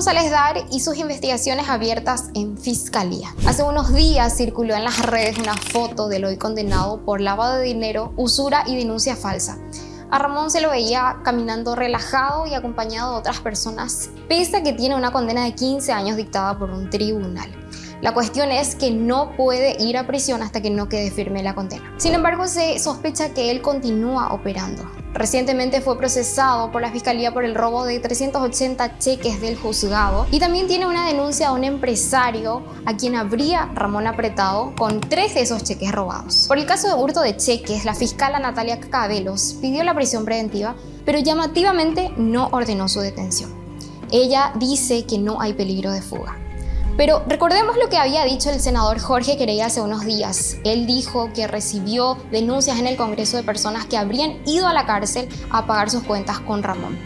González Dar y sus investigaciones abiertas en Fiscalía. Hace unos días circuló en las redes una foto del hoy condenado por lavado de dinero, usura y denuncia falsa. A Ramón se lo veía caminando relajado y acompañado de otras personas, pese a que tiene una condena de 15 años dictada por un tribunal. La cuestión es que no puede ir a prisión hasta que no quede firme la condena. Sin embargo, se sospecha que él continúa operando. Recientemente fue procesado por la Fiscalía por el robo de 380 cheques del juzgado y también tiene una denuncia a un empresario a quien habría Ramón apretado con tres de esos cheques robados. Por el caso de hurto de cheques, la fiscala Natalia Cabelos pidió la prisión preventiva, pero llamativamente no ordenó su detención. Ella dice que no hay peligro de fuga. Pero recordemos lo que había dicho el senador Jorge Querey hace unos días. Él dijo que recibió denuncias en el Congreso de personas que habrían ido a la cárcel a pagar sus cuentas con Ramón.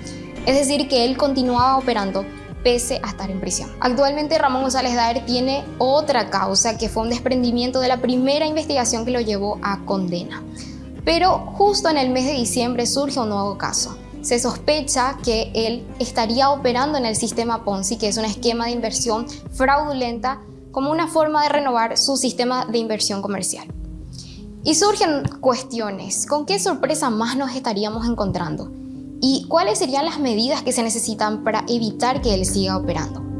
Es decir, que él continuaba operando pese a estar en prisión. Actualmente Ramón González Daer tiene otra causa que fue un desprendimiento de la primera investigación que lo llevó a condena. Pero justo en el mes de diciembre surge un nuevo caso se sospecha que él estaría operando en el sistema Ponzi, que es un esquema de inversión fraudulenta, como una forma de renovar su sistema de inversión comercial. Y surgen cuestiones, ¿con qué sorpresa más nos estaríamos encontrando? ¿Y cuáles serían las medidas que se necesitan para evitar que él siga operando?